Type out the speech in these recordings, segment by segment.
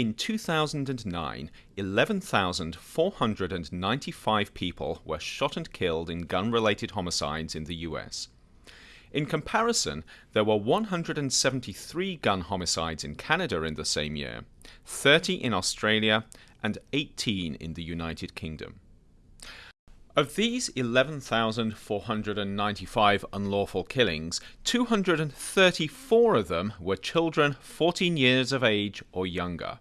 In 2009, 11,495 people were shot and killed in gun related homicides in the US. In comparison, there were 173 gun homicides in Canada in the same year, 30 in Australia, and 18 in the United Kingdom. Of these 11,495 unlawful killings, 234 of them were children 14 years of age or younger.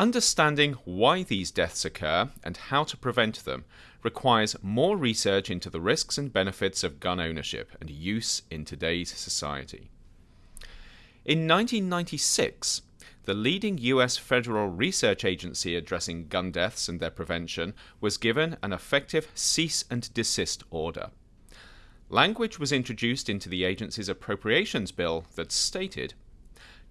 Understanding why these deaths occur and how to prevent them requires more research into the risks and benefits of gun ownership and use in today's society. In 1996, the leading US federal research agency addressing gun deaths and their prevention was given an effective cease and desist order. Language was introduced into the agency's appropriations bill that stated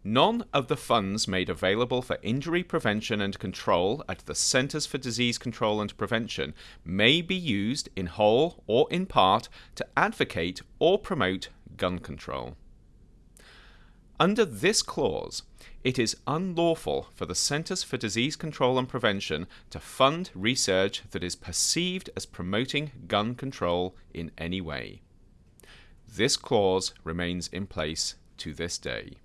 None of the funds made available for injury prevention and control at the Centers for Disease Control and Prevention may be used in whole or in part to advocate or promote gun control. Under this clause, it is unlawful for the Centers for Disease Control and Prevention to fund research that is perceived as promoting gun control in any way. This clause remains in place to this day.